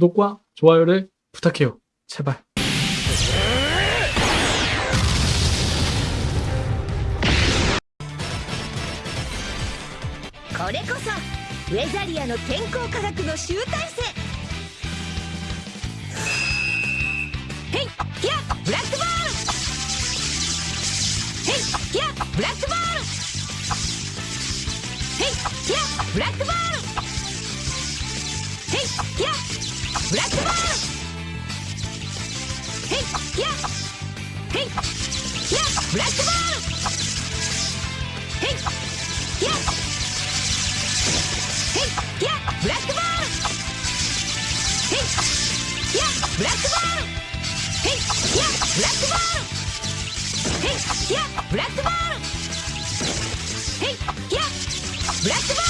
구독과 좋아요를 부탁해 요. 제 발. これこそウェザリアの健康科学の集大成!ヘイヒヤッブラックボールヘイヒヤッブラックボールヘイヒヤッブラックボールいやブラックボールいやいやいやいやいやブラックボール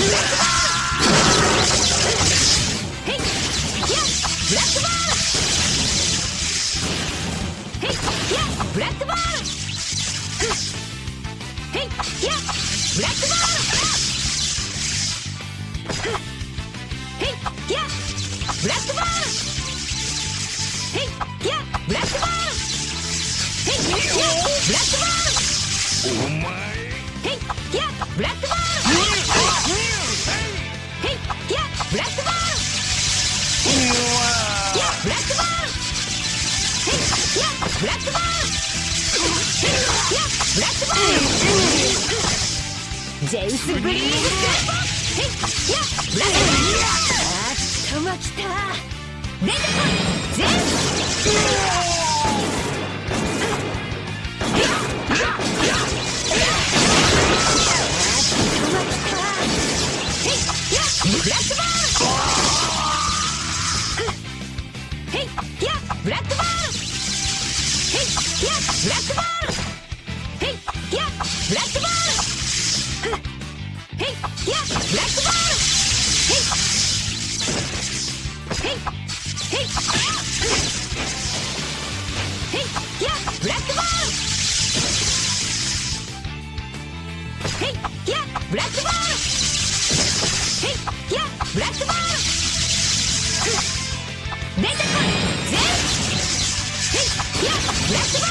ブラックボールお前ジェウスブリーズスヘイいやブラックボールあっともきた出てこいジェウスヘイいやブラックボールヘイいやブラックボールヘイヘイヘイヘイいやブラックボールヘイいやブラックボールヘイいやブラックボール出てこいゼウスヘイいやブラックボール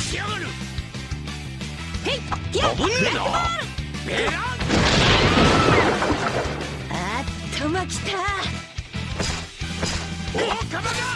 しやがるルヘイいやブラックボールえらあっとまきた。おかばが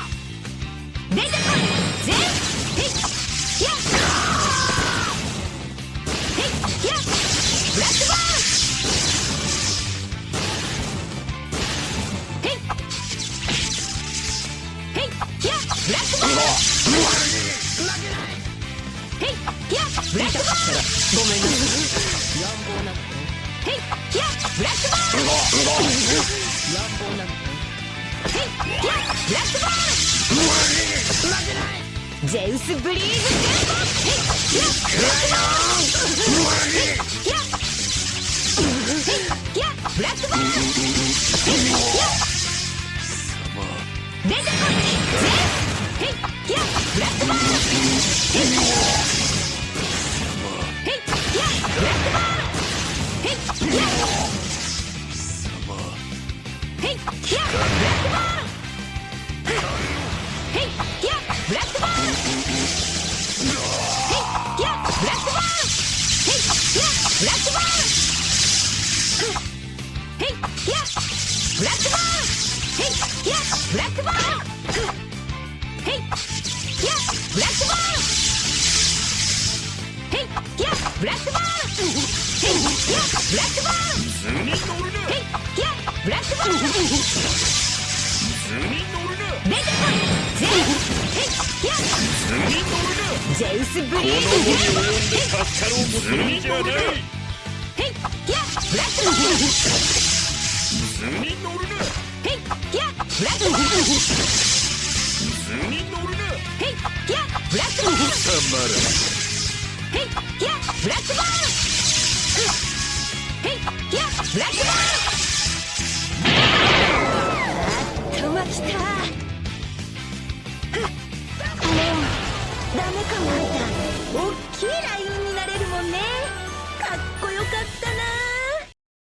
ゼウスブリーズジェットブラックボールへいやブラックボール図に乗るなへいやブラックボール図に乗るな出てこいゼウスへいや図に乗るなゼウスブリーズこのテンポで助かろうとするんじゃないへいやブラックボール図に乗るなへいやブラックボール図に乗るなへいやブラックボールたまらんへいやブラックボール